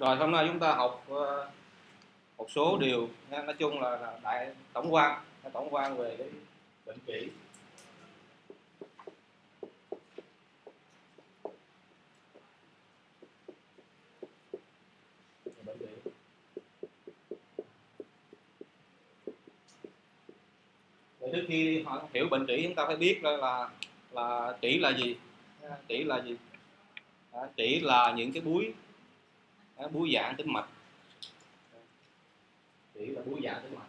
rồi hôm nay chúng ta học uh, một số điều. Nha. nói chung là, là đại tổng quan tổng quan về cái bệnh kỷ trước khi họ hiểu bệnh trĩ chúng ta phải biết là là, là trĩ là gì. Trĩ là gì? Trĩ là những cái búi búi dạng tính mạch. Chỉ là búi dạng tính mạch.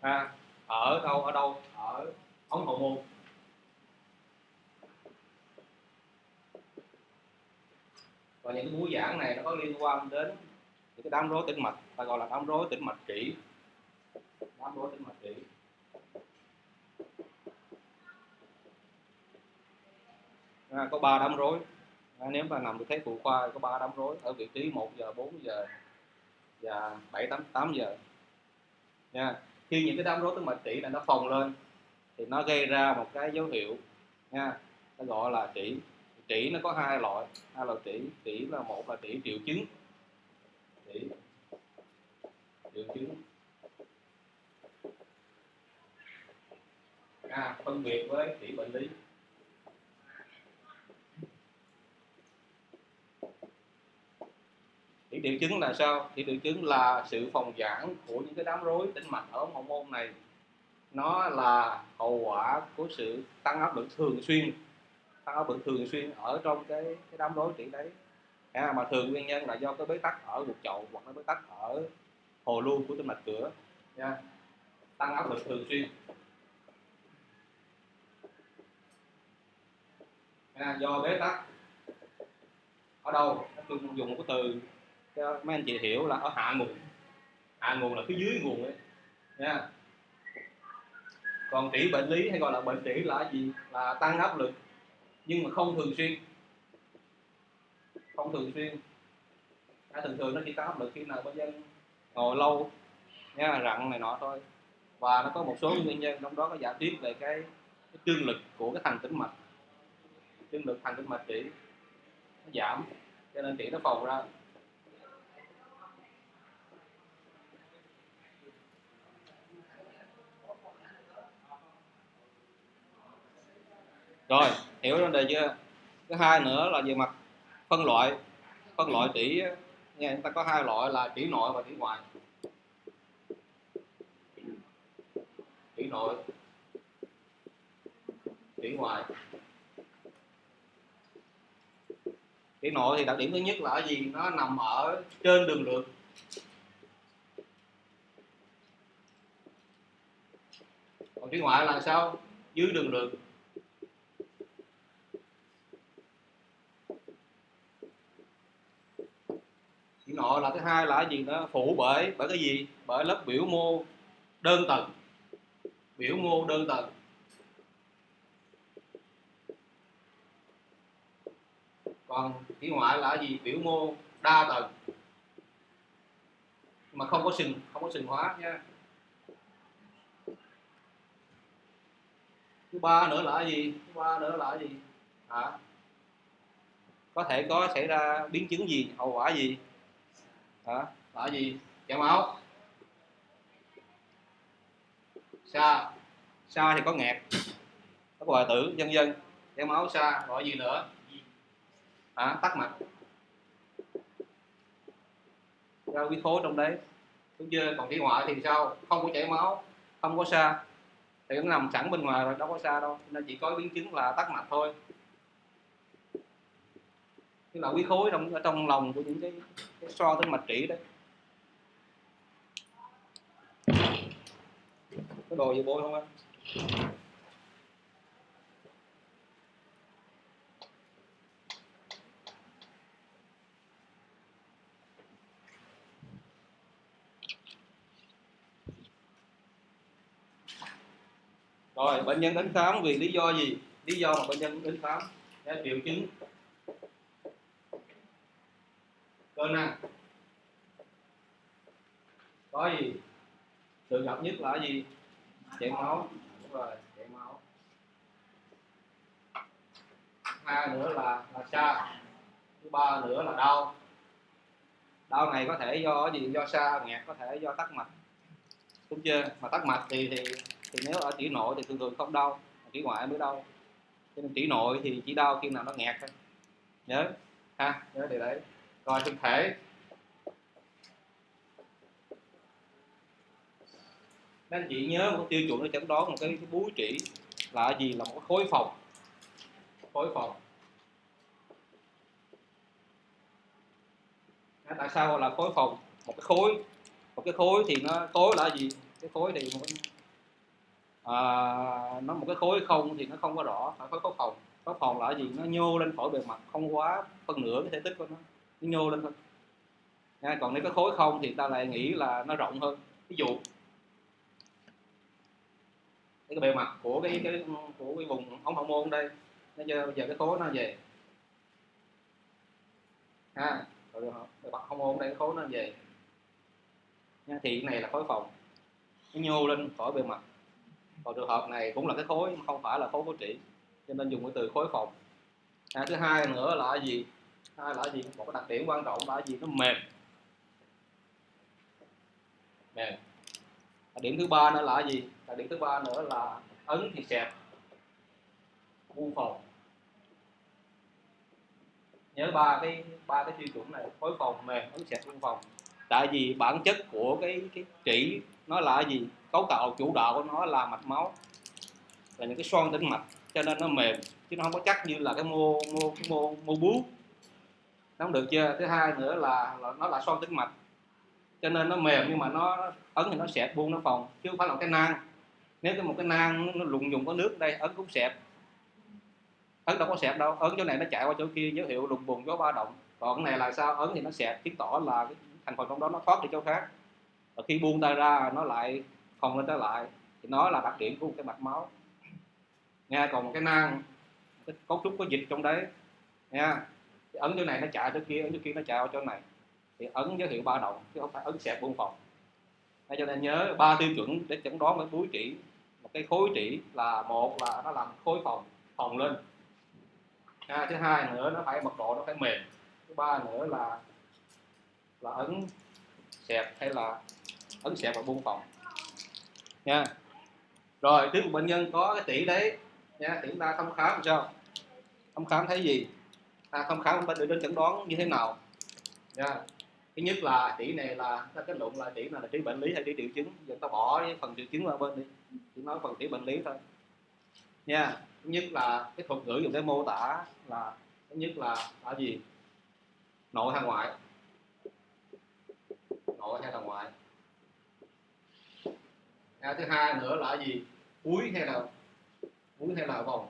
À, ở đâu ở đâu? Ở ống hậu môn. Và những cái búi giãn này nó có liên quan đến những cái đám rối tĩnh mạch ta gọi là đám rối tĩnh mạch kỹ, đám rối tĩnh mạch kỹ. À, có ba đám rối. À, nếu mà nằm được thấy phụ khoa có ba đám rối ở vị trí 1 giờ 4 giờ và 7 8 8 giờ. Nha. Khi những cái đám rối tĩnh mạch trĩ là nó phồng lên thì nó gây ra một cái dấu hiệu nha nó gọi là trĩ trĩ nó có hai loại. Hai loại trĩ trĩ là một là trĩ triệu chứng. Trĩ triệu chứng. À, phân biệt với trĩ bệnh lý. Thì triệu chứng là sao? thì triệu chứng là sự phòng giãn của những cái đám rối tĩnh mạch ở hậu môn này. Nó là hậu quả của sự tăng áp lực thường xuyên tăng áp lực thường xuyên ở trong cái, cái đám rối trĩ đấy. À, mà thường nguyên nhân là do cái bế tắc ở ruột chậu hoặc là bế tắc ở hồ lưu của tĩnh mạch cửa nha. Tăng áp lực thường xuyên. À, do bế tắc. Ở đâu? Tôi dùng một cái từ cho mấy anh chị hiểu là ở hạ nguồn. Hạ nguồn là phía dưới nguồn ấy. Nha. Còn trĩ bệnh lý hay gọi là bệnh trĩ là gì? Là tăng áp lực nhưng mà không thường xuyên. Không thường xuyên. À, thường thường nó chỉ tăng áp lực khi nào bệnh nhân ngồi lâu nha rặn này nọ thôi. Và nó có một số nguyên nhân trong đó có giả thuyết về cái, cái trương lực của cái thành tĩnh mạch. Trương lực thành tĩnh mạch trĩ nó giảm cho nên trĩ nó phồng ra. Rồi, hiểu vấn đề chưa? Thứ hai nữa là về mặt phân loại. Phân loại chỉ nghe chúng ta có hai loại là chỉ nội và chỉ ngoại. Chỉ nội chỉ ngoại. Chỉ nội thì đặc điểm thứ nhất là ở gì? Nó nằm ở trên đường lượt. Còn chỉ ngoại là sao? Dưới đường lượt. Nọ là thứ hai là cái gì nó phụ bởi bởi cái gì? Bởi lớp biểu mô đơn tầng. Biểu mô đơn tầng. Còn chỉ ngoại là cái gì? Biểu mô đa tầng. Mà không có sừng, không có sừng hóa nha. Thứ ba nữa là cái gì? Thứ ba nữa là cái gì? Hả? Có thể có xảy ra biến chứng gì? Hậu quả gì? Hả? Là gì? Chảy máu. Xa xa thì có nghẹt. Có hoại tử vân vân chảy máu xa gọi gì nữa? Hả? Tắc mạch ra huyết khối trong đấy. Đúng chưa còn đi ngoại thì sao? Không có chảy máu, không có xa thì nó nằm sẵn bên ngoài rồi, đâu có xa đâu. Nên chỉ có biến chứng là tắc mạch thôi tức là quý khối trong ở trong lòng của những cái, cái so tới mạch trĩ đấy có đồ gì bôi không anh? Rồi bệnh nhân đến khám vì lý do gì? Lý do mà bệnh nhân đến khám triệu chứng. Cơ năng có gì? Thường gặp nhất là gì? Chảy máu. Đúng rồi chảy máu. Hai nữa là là xa thứ ba nữa là đau. Đau này có thể do gì? Do xa nghẹt, có thể do tắc mạch. Đúng chưa? Mà tắc mạch thì thì thì nếu ở chỉ nội thì thường thường không đau chỉ ngoại mới đau. Cho nên chỉ nội thì chỉ đau khi nào nó nghẹt thôi. Nhớ. Ha, nhớ điều đấy rồi thực thể. Nên chị nhớ một tiêu chuẩn để chẩn đoán một cái, cái búi trĩ là gì? Là một khối phòng. Khối phòng. Tại sao gọi là khối phòng? Một cái khối. Một cái khối thì nó khối là gì? Cái khối thì một cái, à, nó một cái khối không thì nó không có rõ phải khối khối phòng. Khối phòng là gì? Nó nhô lên khỏi bề mặt không quá phân nửa cái thể tích của nó nó nhô lên thôi. Nha, còn nếu có khối không thì ta lại nghĩ là nó rộng hơn. Ví dụ cái bề mặt của cái cái của cái vùng ống hậu môn đây nó giờ, giờ cái khối nó về. Ha rồi bề mặt hậu môn đây cái khối nó về. Nha thì cái này là khối phòng. Nó nhô lên khỏi bề mặt. Còn trường hợp này cũng là cái khối không phải là khối của trị cho nên dùng cái từ khối phòng. À, thứ hai nữa là gì? Hai là gì? Một cái đặc điểm quan trọng là gì? Nó mềm. Mềm. Đặc điểm thứ ba nữa là gì? Đặc điểm thứ ba nữa là ấn thì xẹp. Vu phòng nhớ ba cái ba cái tiêu chuẩn này khối phòng mềm, ấn xẹp, vu phòng tại vì bản chất của cái cái chỉ nó là gì? Cấu tạo chủ đạo của nó là mạch máu. Là những cái xoan tĩnh mạch, cho nên nó mềm, chứ nó không có chắc như là cái mô mô cái mô mô bướu nó không được chưa? Thứ hai nữa là, là nó là son tĩnh mạch. Cho nên nó mềm nhưng mà nó ấn thì nó xẹp buông nó phòng chứ không phải là cái nang. Nếu cái một cái nang nó lùng dùng có nước đây ấn cũng xẹp. Ấn đâu có xẹp đâu ấn chỗ này nó chạy qua chỗ kia dấu hiệu lùng bùng gió ba động. Còn cái này là sao? Ấn thì nó xẹp chứng tỏ là cái thành phần trong đó nó thoát đi chỗ khác. Và khi buông tay ra nó lại phòng lên trở lại. Thì nó là đặc điểm của một cái mạch máu. Nha còn một cái nang cái cấu trúc có dịch trong đấy. Nha thì ấn chỗ này nó chạy chỗ kia ấn chỗ kia nó chạy vào chỗ này. Thì ấn dấu hiệu ba động chứ không phải ấn xẹp buông phòng. Nên cho nên nhớ ba tiêu chuẩn để chẩn đoán với búi trĩ một cái khối trĩ là một là nó làm khối phòng phòng lên. À, thứ hai nữa nó phải mật độ nó phải mềm. Thứ ba nữa là là ấn xẹp hay là ấn xẹp và buông phòng. Nha. Rồi trước một bệnh nhân có cái tỷ đấy. Nha thì chúng ta thăm khám làm sao? Thăm khám thấy gì? À, ta thăm khám chúng ta được đến chẩn đoán như thế nào? Nha thứ nhất là tỷ này là ta kết luận là tỷ này là chỉ bệnh lý hay chỉ triệu chứng. Giờ ta bỏ cái phần triệu chứng qua bên đi. Chỉ nói phần chỉ bệnh lý thôi. Nha. Thứ nhất là cái thuật ngữ dùng để mô tả là thứ nhất là là gì? Nội hay ngoại? Nội hay là ngoại? À, thứ hai nữa là gì? Cuối hay là cuối hay là vòng?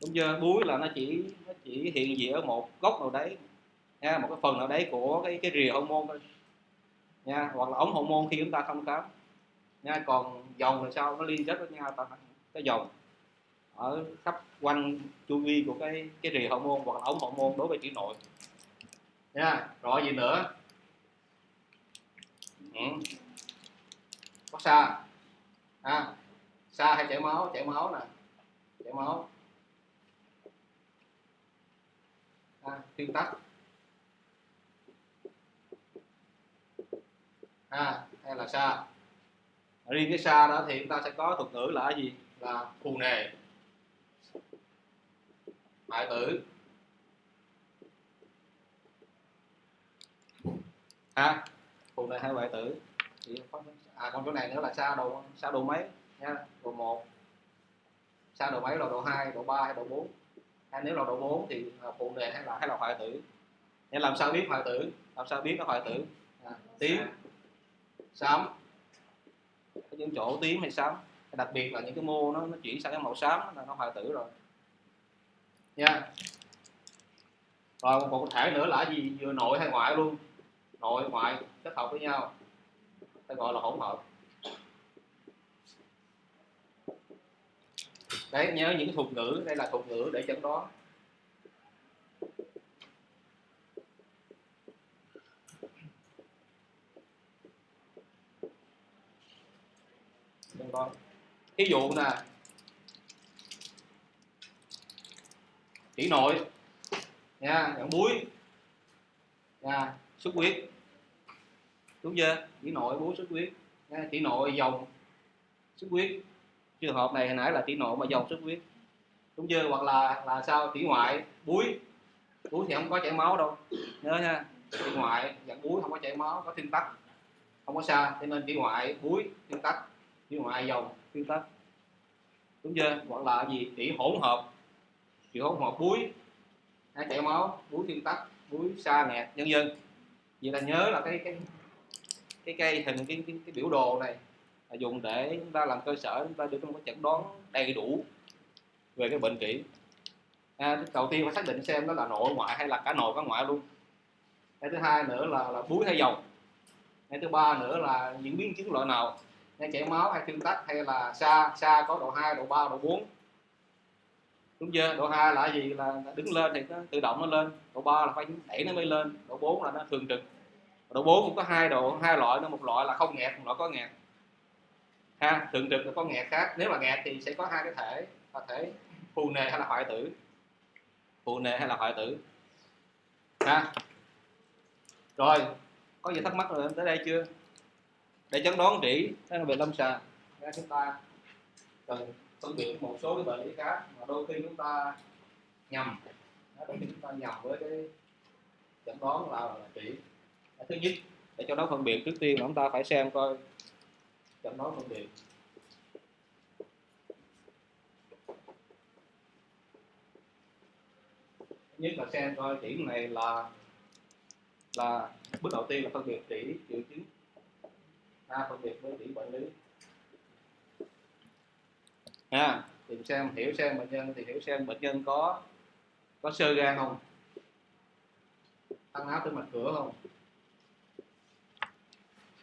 Đúng chưa? Búi là nó chỉ nó chỉ hiện diện ở một góc nào đấy nha một cái phần nào đấy của cái cái rìa hormone thôi nha hoặc là ống hormone khi chúng ta thăm khám nha còn dòng là sao? Nó liên kết với nhau ta cái dòng ở khắp quanh chu vi của cái cái rìa hormone hoặc là ống hormone đối với chỉ nội nha rồi gì nữa? Ừ. có xa à, xa hay chảy máu? Chảy máu nè. Chảy máu. Ta tương tác à, hay là xa riêng cái xa đó thì chúng ta sẽ có thuật ngữ là gì? Là phù nề. Hại tử. Ha phù nề hay hoại tử? Thì à còn chỗ này nữa là xa độ xa độ mấy? Nha độ một. Xa độ mấy là độ 2, độ 3 hay độ 4 hay nếu là độ 4 thì là phụ nề hay là hay là hoại tử. Nên làm sao biết hoại tử? Làm sao biết nó hoại tử? À, tím. Xám. Những chỗ tím hay xám. Đặc biệt là những cái mô nó, nó chuyển sang cái màu xám là nó hoại tử rồi. Nha. Rồi một, một thể nữa là gì? Vừa nội hay ngoại luôn? Nội ngoại kết hợp với nhau. Ta gọi là hỗn hợp đấy, nhớ những thuật ngữ, đây là thuật ngữ để chẩn đoán. Chẩn đoán. Ví dụ nè. Tỷ nội. Nha dạng muối nha, xuất huyết. Đúng chưa? Tỷ nội, búi, xuất huyết. Nha nội, dòng, xuất huyết trường hợp này hồi nãy là tỷ nội mà dòng xuất huyết. Đúng chưa hoặc là là sao tỷ ngoại búi. Búi thì không có chảy máu đâu. Nhớ nha tỷ ngoại dạng búi không có chảy máu có thiên tắc không có sao cho nên tỷ ngoại búi thiên tắc tỷ ngoại dòng thiên tắc đúng chưa hoặc là gì tỷ hỗn hợp. Tỷ hỗn hợp búi hay chảy máu búi thiên tắc búi xa nghẹt nhân dân vậy là nhớ là cái cái cái cây hình cái, cái, cái biểu đồ này dùng để chúng ta làm cơ sở chúng ta đưa ra một chẩn đoán đầy đủ về cái bệnh kỹ. À, đầu tiên phải xác định xem đó là nội ngoại hay là cả nội cả ngoại luôn. Cái thứ hai nữa là là búi hay dầu. Cái thứ ba nữa là những biến chứng loại nào. Hay chảy máu hay thuyên tắc hay là xa xa có độ 2, độ 3, độ 4 đúng chưa? Độ 2 là gì? Là đứng lên thì nó tự động nó lên. Độ 3 là phải đẩy nó mới lên. Độ 4 là nó thường trực. Độ 4 cũng có hai độ hai loại nó một loại là không nghẹt một loại có nghẹt ha thường trực là có nghẹt khác. Nếu mà nghẹt thì sẽ có hai cái thể là thể phù nề hay là hoại tử. Phù nề hay là hoại tử. Ha. Rồi có gì thắc mắc rồi tới đây chưa? Để chẩn đoán trị đó là về lâm sàng. Chúng ta cần phân biệt một số cái bệnh lý khác mà đôi khi chúng ta nhầm. Đôi khi chúng ta nhầm với cái chẩn đoán là, là trị. Thứ nhất để cho nó phân biệt trước tiên chúng ta phải xem coi chẩn nói một biệt nhất là xem coi chỉ này là là bước đầu tiên là phân biệt chỉ triệu chứng. À, phân biệt với chỉ bệnh lý. À, tìm xem hiểu xem bệnh nhân thì hiểu xem bệnh nhân có có sơ gan không? Tăng áp tới mạch cửa không?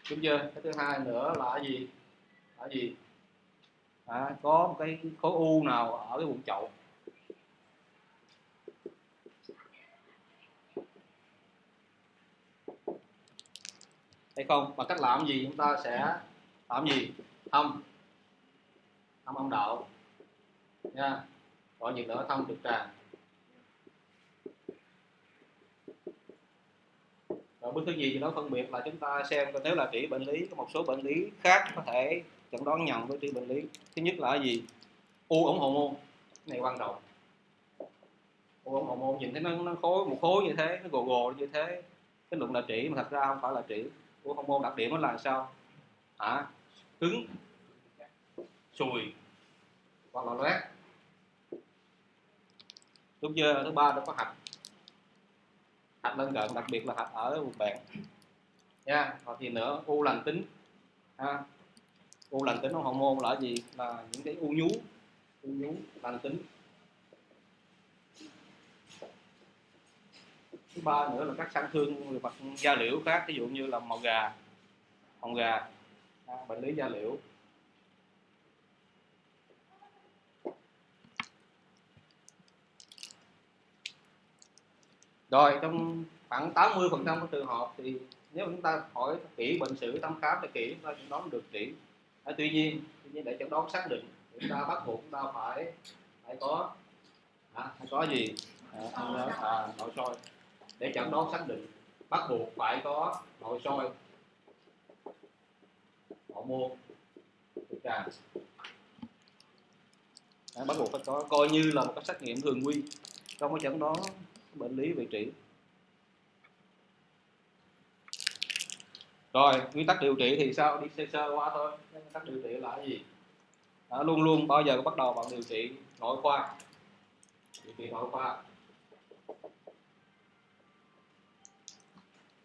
Đúng chưa? Cái thứ hai nữa là gì? Là gì? À, có một cái khối u nào ở cái bụng chậu? Hay không? Và cách làm gì chúng ta sẽ làm gì? Thăm thăm âm đạo. Nha. Gọi nhiệt nữa thăm trực tràng. Rồi bước thứ gì thì nó phân biệt là chúng ta xem coi nếu là trị bệnh lý có một số bệnh lý khác có thể chẩn đoán nhầm với trị bệnh lý. Thứ nhất là gì? U ống hậu môn. Này quan trọng. U ống hậu môn nhìn thấy nó, nó khối một khối như thế nó gồ gồ như thế cái luận là trị mà thật ra không phải là trị u hậu môn đặc điểm nó là sao? Hả? Cứng sùi hoặc là loét. Đúng chưa thứ ba nó có hạch hạch lân cận đặc biệt là hạch ở vùng bẹn nha hoặc thì nữa u lành tính. Ha u lành tính hormone môn là gì? Là những cái u nhú u nhú lành tính. Thứ ba nữa là các sang thương về mặt da liễu khác ví dụ như là màu gà màu gà. À, bệnh lý da liễu. Rồi trong khoảng 80 phần trăm trường hợp thì nếu chúng ta hỏi kỹ bệnh sử thăm khám thì kỹ chúng ta chẩn đoán được kỹ. À, tuy nhiên tuy nhiên để chẩn đoán xác định chúng ta bắt buộc chúng ta phải phải có à, phải có gì? À, à, à nội soi. Để chẩn đoán xác định bắt buộc phải có nội soi. Hậu môn à, bắt buộc phải có coi như là một cái xét nghiệm thường quy. Trong cái chẩn đoán bệnh lý vị trí. Rồi nguyên tắc điều trị thì sao? Đi sơ sơ qua thôi. Nguyên tắc điều trị là gì? Đó, luôn luôn bao giờ bắt đầu bằng điều trị nội khoa? Điều trị nội khoa.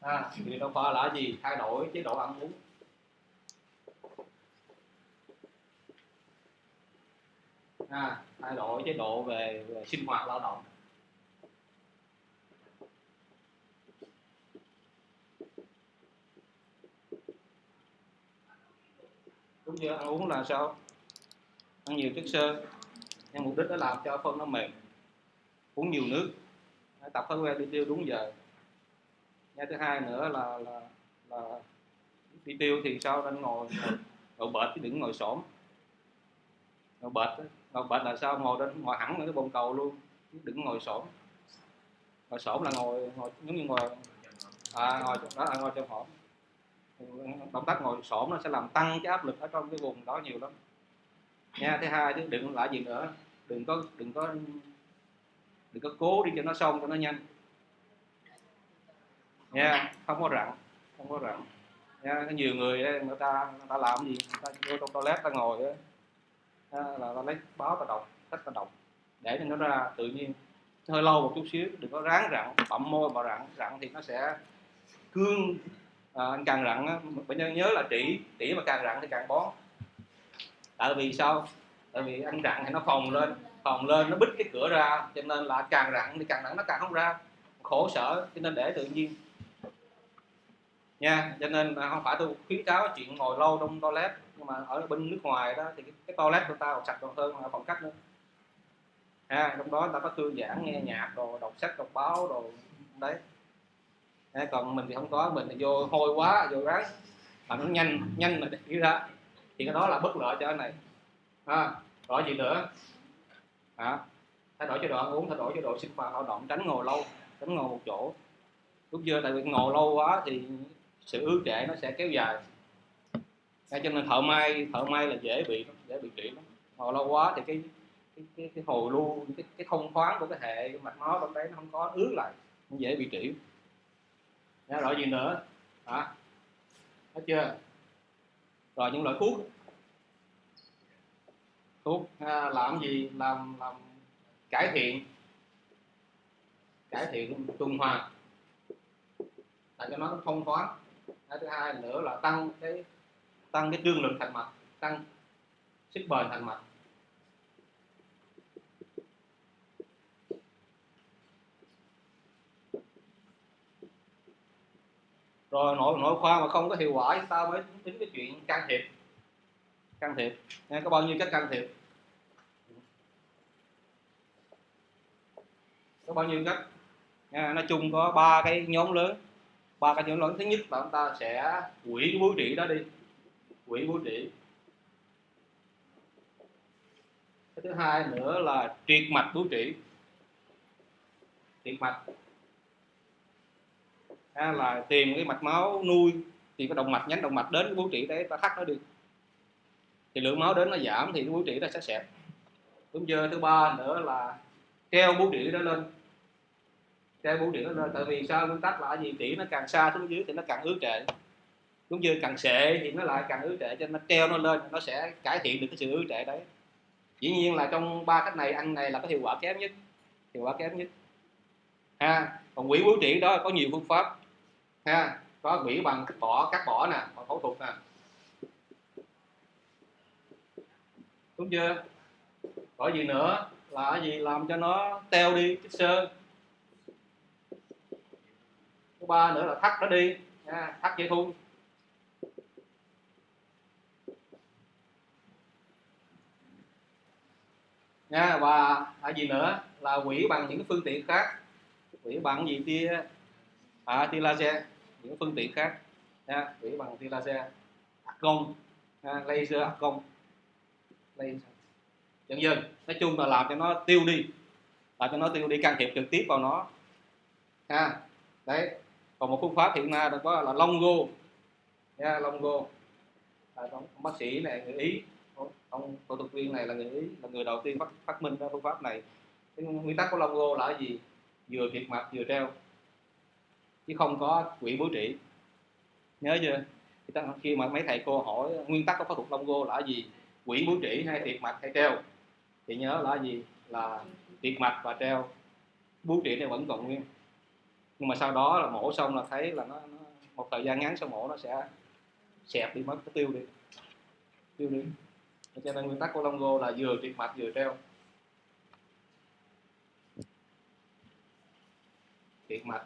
À, điều trị nội khoa là gì? Thay đổi chế độ ăn uống. À, thay đổi chế độ về, về sinh hoạt lao động. Cũng chưa ăn uống là sao? Ăn nhiều chất xơ. Nhưng mục đích đó làm cho phân nó mềm uống nhiều nước. Tập thói quen đi tiêu đúng giờ. Nha thứ hai nữa là là là đi tiêu thì sao? Nên ngồi ngồi bệt chứ đừng ngồi xổm. Ngồi bệt ngồi bệt là sao? Ngồi đến ngồi hẳn ở cái bồn cầu luôn chứ đừng ngồi xổm. Ngồi xổm là ngồi ngồi giống như ngồi à, ngồi đó là ngồi trong hổm động tác ngồi xổm nó sẽ làm tăng cái áp lực ở trong cái vùng đó nhiều lắm. Nha thứ hai chứ đừng lại gì nữa. Đừng có đừng có đừng có cố đi cho nó xong cho nó nhanh. Nha không có rặn không có rặn. Nha có nhiều người ấy, người ta người ta làm gì? Người ta vô trong toilet ta ngồi ấy, là ta lấy báo ta đọc cách ta đọc. Để cho nó ra tự nhiên. Hơi lâu một chút xíu đừng có ráng rặn bậm môi mà rặn. Rặn thì nó sẽ cương à, anh càng rặn bệnh nhân nhớ là trĩ trĩ mà càng rặn thì càng bó tại vì sao? Tại vì anh rặn thì nó phồng lên phồng lên nó bít cái cửa ra cho nên là càng rặn thì càng rặn nó càng không ra. Khổ sở cho nên để tự nhiên. Nha cho nên không phải tôi khuyến cáo chuyện ngồi lâu trong toilet nhưng mà ở bên nước ngoài đó thì cái, cái toilet của ta còn sạch còn hơn ở phòng khách nữa. Ha trong đó ta có thư giãn nghe nhạc đồ đọc sách đọc báo đồ đấy ha, còn mình thì không có mình thì vô hôi quá vô ráng. Mà nó nhanh nhanh mà đi ra. Thì cái đó là bất lợi cho anh này. Ha rồi gì nữa? Hả? Thay đổi chế độ ăn uống thay đổi chế độ sinh hoạt hoạt động tránh ngồi lâu tránh ngồi một chỗ. Lúc chưa tại vì ngồi lâu quá thì sự ứ trệ nó sẽ kéo dài. Cho nên thợ may thợ may là dễ bị dễ bị trị lắm. Ngồi lâu quá thì cái cái cái, cái hồi lưu cái, cái thông thoáng của cái hệ mạch máu trong đấy nó không có ứ lại nó dễ bị trị nhớ rồi gì nữa. Hả? Hết chưa? Rồi những loại thuốc. Thuốc à, làm gì? Làm làm cải thiện. Cải thiện tuần hoàn. Làm cho nó thông thoáng cái thứ hai nữa là tăng cái tăng cái trương lực thành mạch tăng sức bền thành mạch. Rồi nội nội khoa mà không có hiệu quả chúng ta mới tính cái chuyện can thiệp. Can thiệp. Nghe có bao nhiêu cách can thiệp? Có bao nhiêu cách nha nói chung có ba cái nhóm lớn. Ba cái nhóm lớn. Thứ nhất là chúng ta sẽ quỷ cái bố trị đó đi. Quỷ bố trị cái thứ hai nữa là triệt mạch bố trị triệt mạch ha, là tìm cái mạch máu nuôi thì cái động mạch nhánh động mạch đến cái bố trị đấy ta thắt nó đi. Thì lượng máu đến nó giảm thì cái bố trị nó sẽ xẹp. Đúng chưa thứ ba nữa là treo bố trị đó lên. Treo bố trị đó lên tại vì sao? Nguyên tắc là gì trĩ nó càng xa xuống dưới thì nó càng ứ trệ. Đúng chưa càng sệ thì nó lại càng ứ trệ cho nên nó treo nó lên nó sẽ cải thiện được cái sự ứ trệ đấy. Dĩ nhiên là trong ba cách này ăn này là có hiệu quả kém nhất hiệu quả kém nhất. Ha còn quỷ bố trị đó có nhiều phương pháp ha, có quỷ bằng cắt bỏ cắt bỏ nè, bằng phẫu thuật nè. Đúng chưa? Có gì nữa là gì làm cho nó teo đi, chất sơn thứ ba nữa là thắt nó đi, ha, thắt dây thun. Nha, và là gì nữa là quỷ bằng những phương tiện khác. Quỷ bằng gì tia à, tia laser những phương tiện khác ha, quỷ bằng tia laser argon công laser argon công. Laser dần dần nói chung là làm cho nó tiêu đi làm cho nó tiêu đi can thiệp trực tiếp vào nó. Ha đấy. Còn một phương pháp hiện nay đó có là long go nha long à, ông, bác sĩ này người ý ông phẫu thuật viên này là người ý là người đầu tiên phát phát minh ra phương pháp này. Cái nguyên tắc của long là gì? Vừa kiệt mạch vừa treo chứ không có quỹ bố trị nhớ chưa? Khi mà mấy thầy cô hỏi nguyên tắc của phẫu thuật lông go là gì? Quỹ bố trị hay tiệt mạch hay treo? Thì nhớ là gì? Là tiệt mạch và treo. Bố trị này vẫn còn nguyên. Nhưng mà sau đó là mổ xong là thấy là nó, nó một thời gian ngắn sau mổ nó sẽ xẹp đi mất nó tiêu đi. Tiêu đi. Cho nên nguyên tắc của Longo là vừa tiệt mạch vừa treo. Tiệt mạch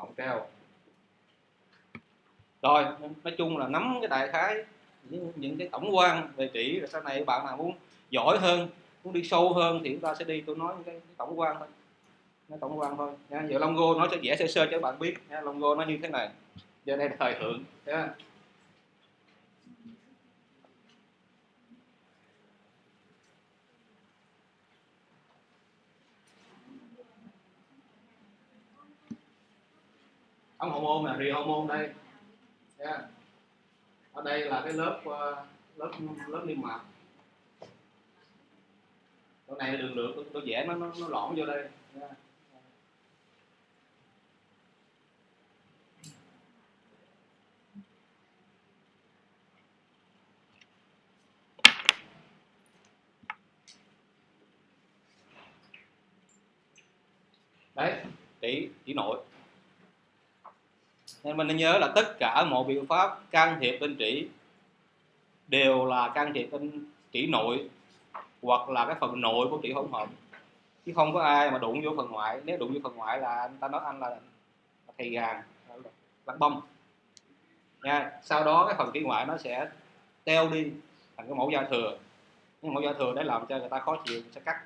cộng treo rồi nói chung là nắm cái đại khái những, những cái tổng quan về chỉ rồi sau này bạn nào muốn giỏi hơn muốn đi sâu hơn thì chúng ta sẽ đi tôi nói những cái, cái tổng quan thôi. Nó tổng quan thôi. Nha giờ logo nói cho dễ sơ sơ cho các bạn biết. Nha logo nó như thế này. Giờ đây là thời thượng. Nha. Ống hormone là rì hormone đây yeah. ở đây là cái lớp uh, lớp lớp niêm mạc chỗ này đường lượt tôi, tôi vẽ nó nó, nó lõm vô đây yeah. đấy chỉ chỉ nội nên mình nên nhớ là tất cả mọi biện pháp can thiệp bên trĩ đều là can thiệp bên trĩ nội hoặc là cái phần nội của trĩ hỗn hợp. Chứ không có ai mà đụng vô phần ngoại. Nếu đụng vô phần ngoại là anh ta nói anh là, thầy gà lắc bông. Nha sau đó cái phần trĩ ngoại nó sẽ teo đi thành cái mẫu da thừa. Nhưng mẫu da thừa để làm cho người ta khó chịu sẽ cắt.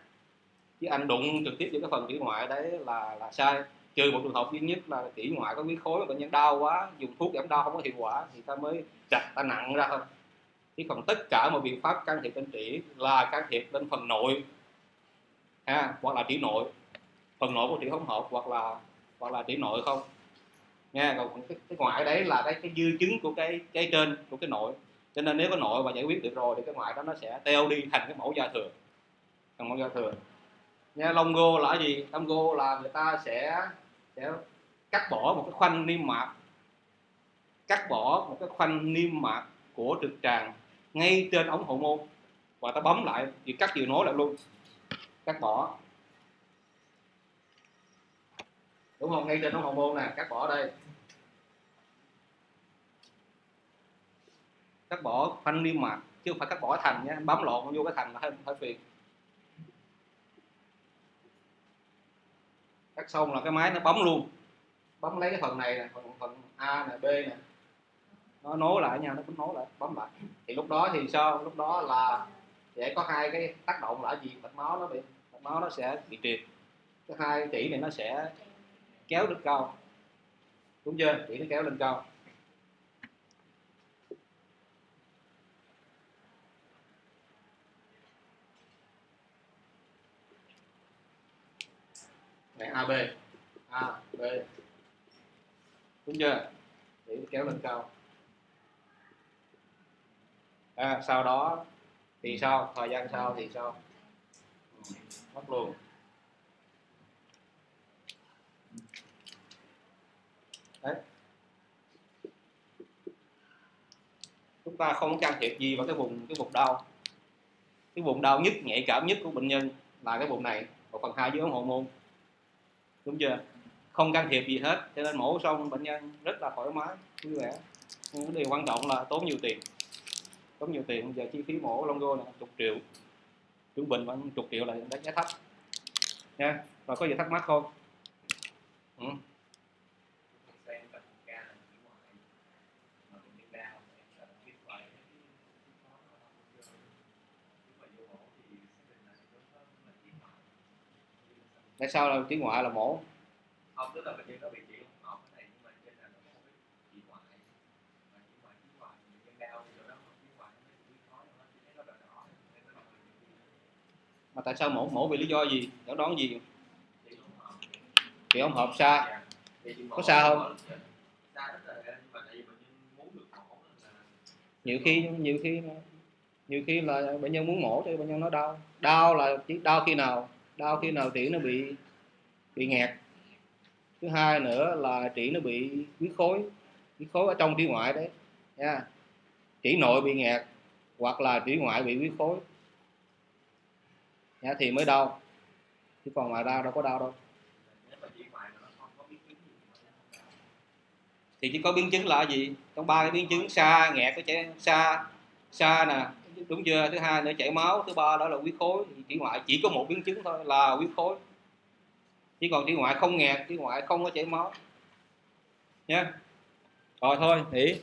Chứ anh đụng trực tiếp vô cái phần tủy ngoại đấy là là sai trừ một trường hợp duy nhất là tủy ngoại có huyết khối bệnh nhân đau quá dùng thuốc giảm đau không có hiệu quả thì ta mới chặt ta nặng ra thôi. Chứ còn tất cả mọi biện pháp can thiệp bên trĩ là can thiệp bên phần nội ha hoặc là trĩ nội. Phần nội của trĩ hỗn hợp hoặc là hoặc là trĩ nội không. Nha còn cái, cái ngoại đấy là cái cái dư chứng của cái cái trên của cái nội. Cho nên nếu có nội và giải quyết được rồi thì cái ngoại đó nó sẽ teo đi thành cái mẫu da thừa. Thành mẫu da thừa. Nha longo là gì? Longo là người ta sẽ để cắt bỏ một cái khoanh niêm mạc. Cắt bỏ một cái khoanh niêm mạc của trực tràng ngay trên ống hậu môn. Và ta bấm lại thì cắt vừa nối lại luôn. Cắt bỏ. Đúng không? Ngay trên ống hậu môn nè, cắt bỏ đây. Cắt bỏ khoanh niêm mạc, chứ không phải cắt bỏ thành nhé bấm lộn vô cái thành là hơi hơi phiền. Cắt xong là cái máy nó bấm luôn. Bấm lấy cái phần này nè phần phần a nè b nè. Nó nối lại nhau nó cũng nối lại bấm lại. Thì lúc đó thì sao? Lúc đó là sẽ có hai cái tác động là gì? Mạch máu nó bị mạch máu nó sẽ bị triệt cái hai chỉ này nó sẽ kéo lên cao. Đúng chưa? Chỉ nó kéo lên cao này AB A B. Đúng chưa? Để kéo lên cao. À, sau đó thì sao? Thời gian sau thì sao? Mất luôn. Đấy. Chúng ta không can thiệp gì vào cái vùng cái vùng đau. Cái vùng đau nhất nhạy cảm nhất của bệnh nhân là cái vùng này một phần hai dưới ống hậu môn đúng chưa? Không can thiệp gì hết. Cho nên mổ xong, bệnh nhân rất là thoải mái, vui vẻ. Nhưng điều quan trọng là tốn nhiều tiền. Tốn nhiều tiền, giờ chi phí mổ longo là chục triệu. Trung bình vẫn chục triệu là đánh giá thấp. Nha và có gì thắc mắc không? Ừ. tại sao là tiếng ngoại là mổ? Không tức là bệnh nhân có bị chỉ học cái này nhưng mà trên là nó cái chỉ ngoại? Mà chỉ ngoại chỉ ngoại bệnh nhân đau thì đó chỉ ngoại nó chỉ khó nó chỉ nó đỏ đỏ nó mà tại sao mổ mổ vì lý do gì? Đón đón gì? Chỉ không hợp thì ông hợp xa Dạ. Có mổ- xa không? mổ nhiều khi nhiều khi nhiều khi là bệnh nhân muốn mổ thì bệnh nhân nói đau. Đau là chỉ đau khi nào đau khi nào trĩ nó bị bị nghẹt. Thứ hai nữa là trĩ nó bị huyết khối huyết khối ở trong trĩ ngoại đấy nha. Trĩ nội bị nghẹt hoặc là trĩ ngoại bị huyết khối. Nha, thì mới đau. Chứ còn ngoài ra đâu có đau đâu. Thì chỉ có biến chứng là gì? Trong ba cái biến chứng xa nghẹt có chảy xa xa nè đúng chưa? Thứ hai nữa, chảy máu. Thứ ba đó là huyết khối. Thì chỉ ngoại chỉ có một biến chứng thôi là huyết khối. Chỉ còn chỉ ngoại không nghẹt chỉ ngoại không có chảy máu. Nhé rồi thôi, nghỉ.